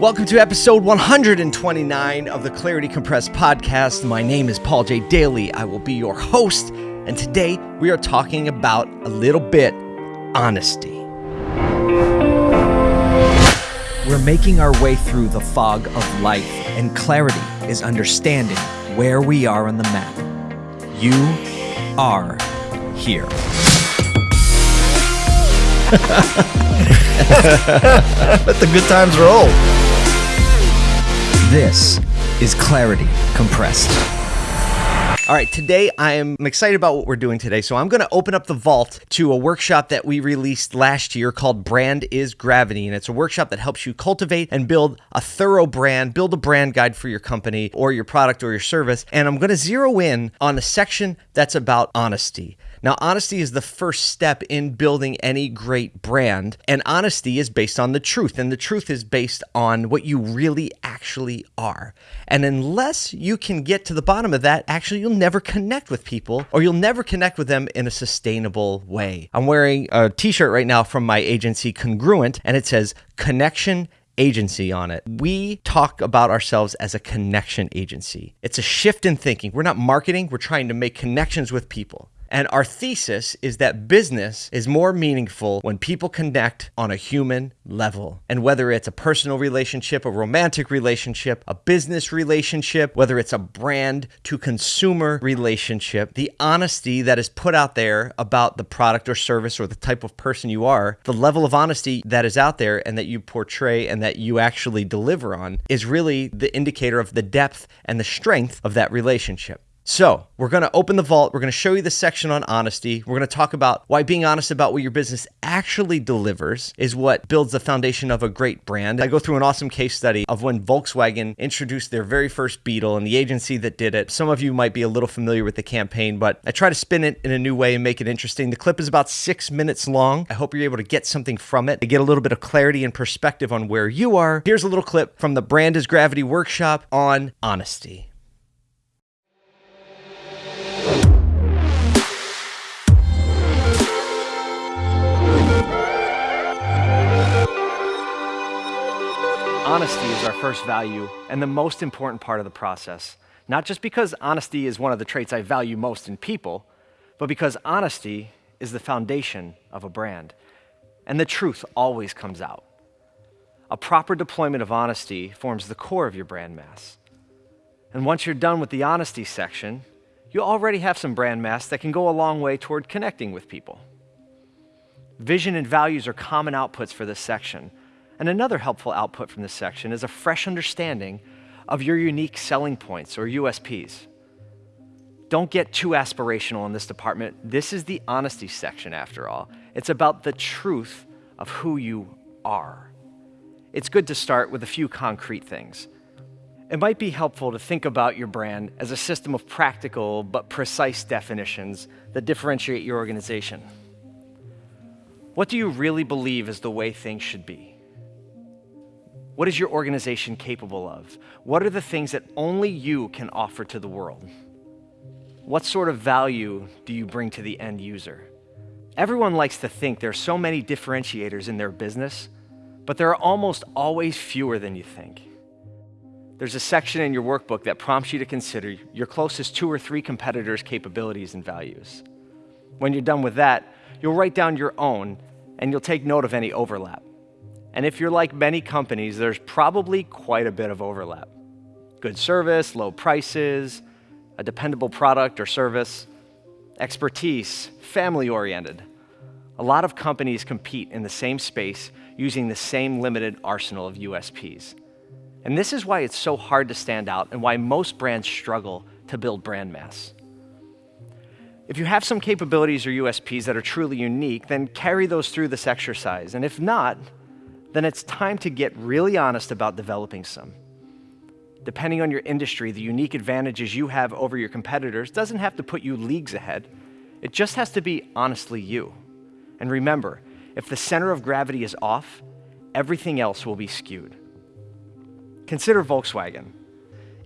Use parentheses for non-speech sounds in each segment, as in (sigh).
Welcome to episode 129 of the Clarity Compressed podcast. My name is Paul J. Daly. I will be your host, and today we are talking about a little bit honesty. We're making our way through the fog of life, and clarity is understanding where we are on the map. You are here. (laughs) Let the good times roll. This is Clarity Compressed. All right, today I am excited about what we're doing today. So I'm going to open up the vault to a workshop that we released last year called Brand is Gravity. And it's a workshop that helps you cultivate and build a thorough brand, build a brand guide for your company or your product or your service. And I'm going to zero in on a section that's about honesty. Now, honesty is the first step in building any great brand, and honesty is based on the truth, and the truth is based on what you really actually are. And unless you can get to the bottom of that, actually, you'll never connect with people or you'll never connect with them in a sustainable way. I'm wearing a t shirt right now from my agency, Congruent, and it says connection agency on it. We talk about ourselves as a connection agency. It's a shift in thinking. We're not marketing, we're trying to make connections with people. And our thesis is that business is more meaningful when people connect on a human level. And whether it's a personal relationship, a romantic relationship, a business relationship, whether it's a brand to consumer relationship, the honesty that is put out there about the product or service or the type of person you are, the level of honesty that is out there and that you portray and that you actually deliver on is really the indicator of the depth and the strength of that relationship. So, we're going to open the vault. We're going to show you the section on honesty. We're going to talk about why being honest about what your business actually delivers is what builds the foundation of a great brand. I go through an awesome case study of when Volkswagen introduced their very first Beetle and the agency that did it. Some of you might be a little familiar with the campaign, but I try to spin it in a new way and make it interesting. The clip is about six minutes long. I hope you're able to get something from it to get a little bit of clarity and perspective on where you are. Here's a little clip from the Brand is Gravity workshop on honesty. Honesty is our first value and the most important part of the process. Not just because honesty is one of the traits I value most in people, but because honesty is the foundation of a brand. And the truth always comes out. A proper deployment of honesty forms the core of your brand mass. And once you're done with the honesty section, you already have some brand mass that can go a long way toward connecting with people. Vision and values are common outputs for this section, and another helpful output from this section is a fresh understanding of your unique selling points or USPs. Don't get too aspirational in this department. This is the honesty section, after all. It's about the truth of who you are. It's good to start with a few concrete things. It might be helpful to think about your brand as a system of practical but precise definitions that differentiate your organization. What do you really believe is the way things should be? What is your organization capable of? What are the things that only you can offer to the world? What sort of value do you bring to the end user? Everyone likes to think there are so many differentiators in their business, but there are almost always fewer than you think. There's a section in your workbook that prompts you to consider your closest two or three competitors' capabilities and values. When you're done with that, you'll write down your own and you'll take note of any overlap. And if you're like many companies, there's probably quite a bit of overlap. Good service, low prices, a dependable product or service, expertise, family oriented. A lot of companies compete in the same space using the same limited arsenal of USPs. And this is why it's so hard to stand out and why most brands struggle to build brand mass. If you have some capabilities or USPs that are truly unique, then carry those through this exercise. And if not, then it's time to get really honest about developing some. Depending on your industry, the unique advantages you have over your competitors doesn't have to put you leagues ahead. It just has to be honestly you. And remember, if the center of gravity is off, everything else will be skewed. Consider Volkswagen.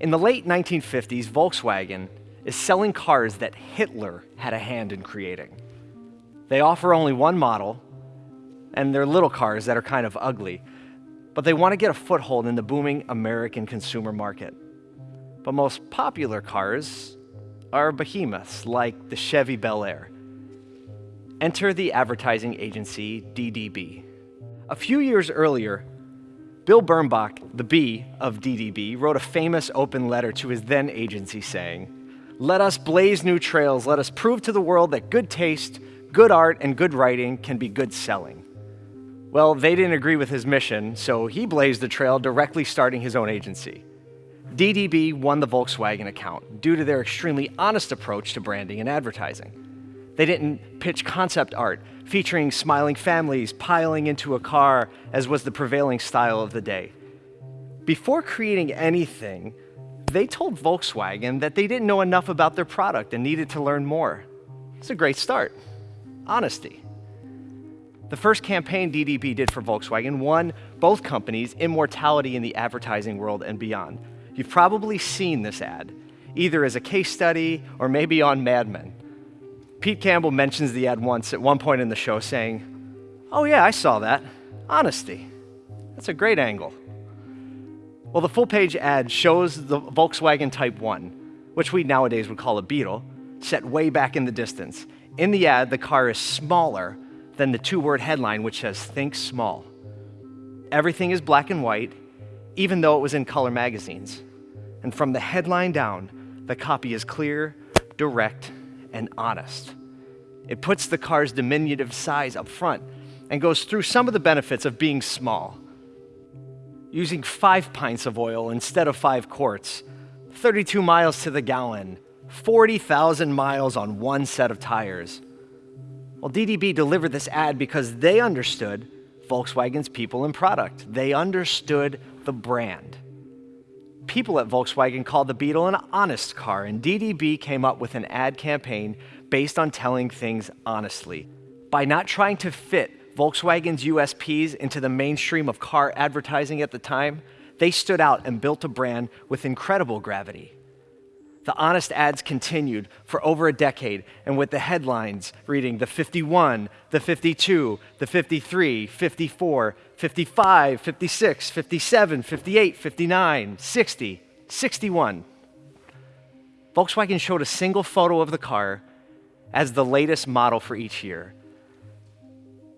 In the late 1950s, Volkswagen is selling cars that Hitler had a hand in creating. They offer only one model, and they're little cars that are kind of ugly. but they want to get a foothold in the booming American consumer market. But most popular cars are behemoths like the Chevy Bel Air. Enter the advertising agency DDB. A few years earlier, Bill Bernbach, the B of DDB, wrote a famous open letter to his then agency saying, Let us blaze new trails, let us prove to the world that good taste, good art, and good writing can be good selling. Well, they didn't agree with his mission, so he blazed the trail directly starting his own agency. DDB won the Volkswagen account due to their extremely honest approach to branding and advertising. They didn't pitch concept art featuring smiling families piling into a car, as was the prevailing style of the day. Before creating anything, they told Volkswagen that they didn't know enough about their product and needed to learn more. It's a great start. Honesty. The first campaign DDB did for Volkswagen won both companies immortality in the advertising world and beyond. You've probably seen this ad, either as a case study or maybe on Mad Men. Pete Campbell mentions the ad once at one point in the show, saying, Oh, yeah, I saw that. Honesty. That's a great angle. Well, the full page ad shows the Volkswagen Type 1, which we nowadays would call a Beetle, set way back in the distance. In the ad, the car is smaller than the two word headline, which says, Think Small. Everything is black and white, even though it was in color magazines. And from the headline down, the copy is clear, direct, and honest. It puts the car's diminutive size up front and goes through some of the benefits of being small. Using five pints of oil instead of five quarts, 32 miles to the gallon, 40,000 miles on one set of tires. Well, DDB delivered this ad because they understood Volkswagen's people and product. They understood the brand people at Volkswagen called the Beetle an honest car, and DDB came up with an ad campaign based on telling things honestly. By not trying to fit Volkswagen's USPs into the mainstream of car advertising at the time, they stood out and built a brand with incredible gravity. The honest ads continued for over a decade, and with the headlines reading the 51, the 52, the 53, 54, 55, 56, 57, 58, 59, 60, 61. Volkswagen showed a single photo of the car as the latest model for each year.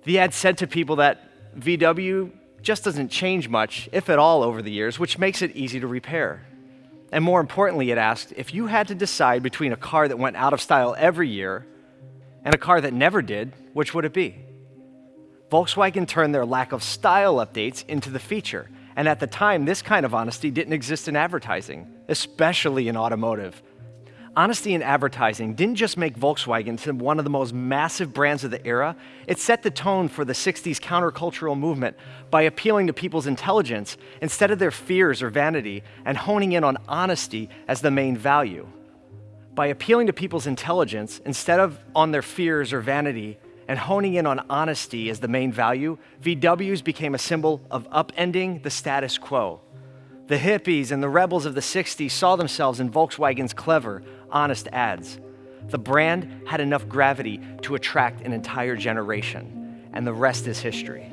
The ad said to people that VW just doesn't change much, if at all, over the years, which makes it easy to repair. And more importantly, it asked if you had to decide between a car that went out of style every year and a car that never did, which would it be? Volkswagen turned their lack of style updates into the feature. And at the time, this kind of honesty didn't exist in advertising, especially in automotive. Honesty in advertising didn't just make Volkswagen one of the most massive brands of the era, it set the tone for the 60s countercultural movement by appealing to people's intelligence instead of their fears or vanity and honing in on honesty as the main value. By appealing to people's intelligence instead of on their fears or vanity and honing in on honesty as the main value, VWs became a symbol of upending the status quo. The hippies and the rebels of the 60s saw themselves in Volkswagen's clever, honest ads. The brand had enough gravity to attract an entire generation, and the rest is history.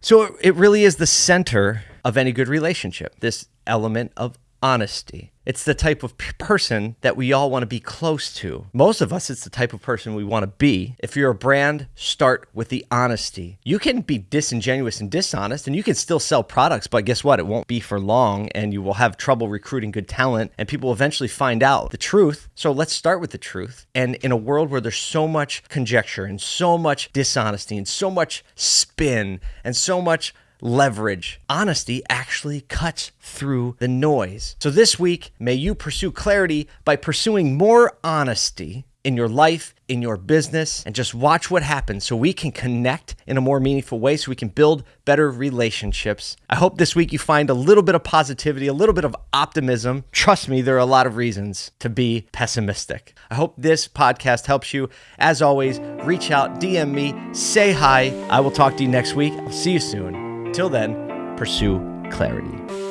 So it really is the center of any good relationship, this element of honesty. It's the type of person that we all want to be close to. Most of us, it's the type of person we want to be. If you're a brand, start with the honesty. You can be disingenuous and dishonest, and you can still sell products, but guess what? It won't be for long, and you will have trouble recruiting good talent, and people eventually find out the truth. So let's start with the truth. And in a world where there's so much conjecture and so much dishonesty and so much spin and so much leverage. Honesty actually cuts through the noise. So this week, may you pursue clarity by pursuing more honesty in your life, in your business, and just watch what happens so we can connect in a more meaningful way so we can build better relationships. I hope this week you find a little bit of positivity, a little bit of optimism. Trust me, there are a lot of reasons to be pessimistic. I hope this podcast helps you. As always, reach out, DM me, say hi. I will talk to you next week. I'll see you soon. Till then, pursue clarity.